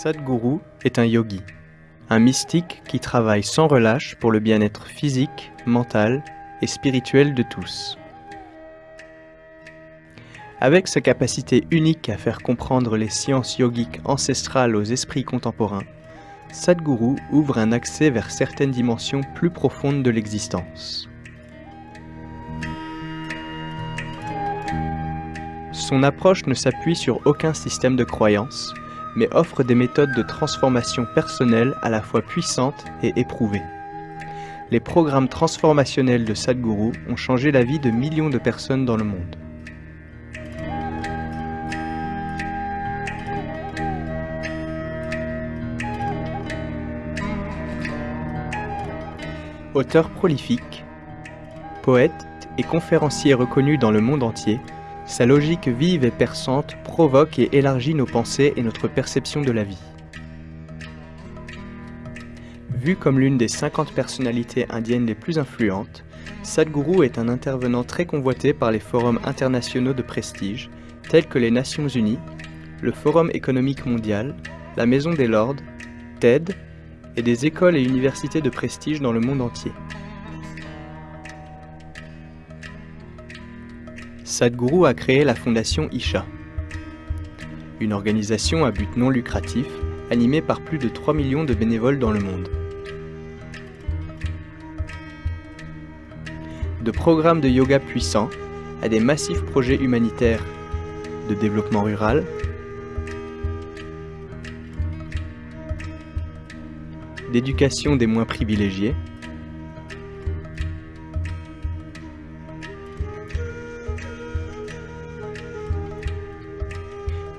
Sadhguru est un yogi, un mystique qui travaille sans relâche pour le bien-être physique, mental et spirituel de tous. Avec sa capacité unique à faire comprendre les sciences yogiques ancestrales aux esprits contemporains, Sadhguru ouvre un accès vers certaines dimensions plus profondes de l'existence. Son approche ne s'appuie sur aucun système de croyance, mais offre des méthodes de transformation personnelle à la fois puissantes et éprouvées. Les programmes transformationnels de Sadhguru ont changé la vie de millions de personnes dans le monde. Auteur prolifique, poète et conférencier reconnu dans le monde entier, sa logique vive et perçante provoque et élargit nos pensées et notre perception de la vie. Vu comme l'une des 50 personnalités indiennes les plus influentes, Sadhguru est un intervenant très convoité par les forums internationaux de prestige, tels que les Nations Unies, le Forum économique mondial, la Maison des Lords, TED et des écoles et universités de prestige dans le monde entier. Sadhguru a créé la fondation Isha, une organisation à but non lucratif animée par plus de 3 millions de bénévoles dans le monde. De programmes de yoga puissants à des massifs projets humanitaires de développement rural, d'éducation des moins privilégiés,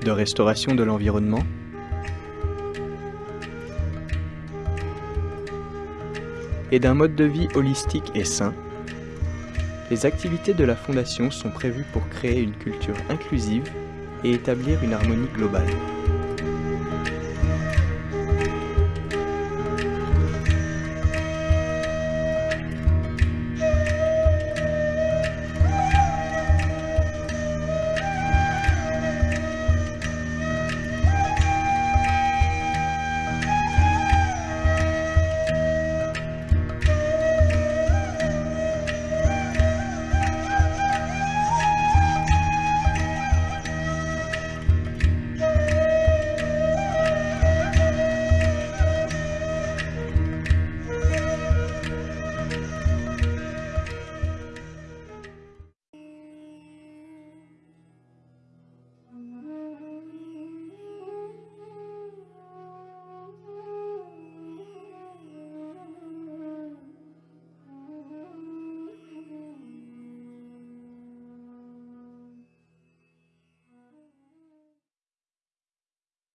de restauration de l'environnement, et d'un mode de vie holistique et sain, les activités de la Fondation sont prévues pour créer une culture inclusive et établir une harmonie globale.